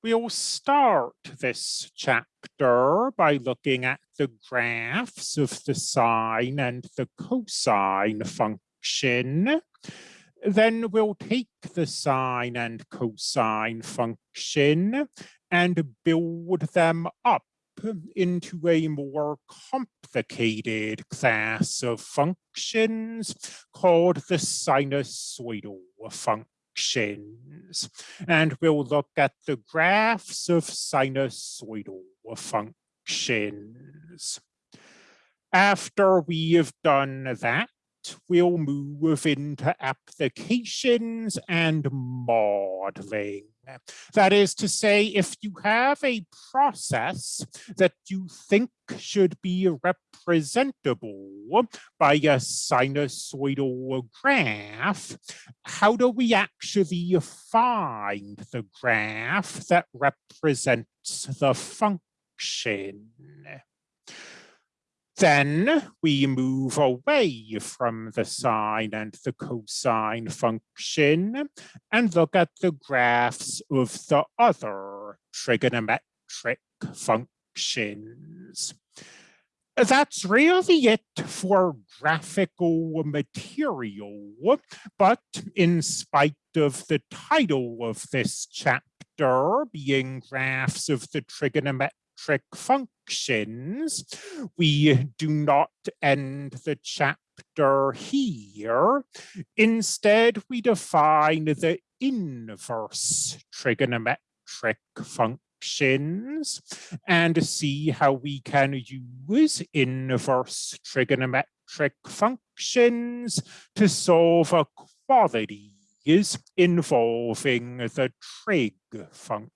We'll start this chapter by looking at the graphs of the sine and the cosine function. Then we'll take the sine and cosine function and build them up into a more complicated class of functions called the sinusoidal function functions. And we'll look at the graphs of sinusoidal functions. After we have done that, we'll move into applications and modeling. That is to say, if you have a process that you think should be representable by a sinusoidal graph, how do we actually find the graph that represents the function? Then we move away from the sine and the cosine function and look at the graphs of the other trigonometric functions. That's really it for graphical material, but in spite of the title of this chapter being graphs of the trigonometric functions. We do not end the chapter here. Instead, we define the inverse trigonometric functions and see how we can use inverse trigonometric functions to solve equalities involving the trig functions.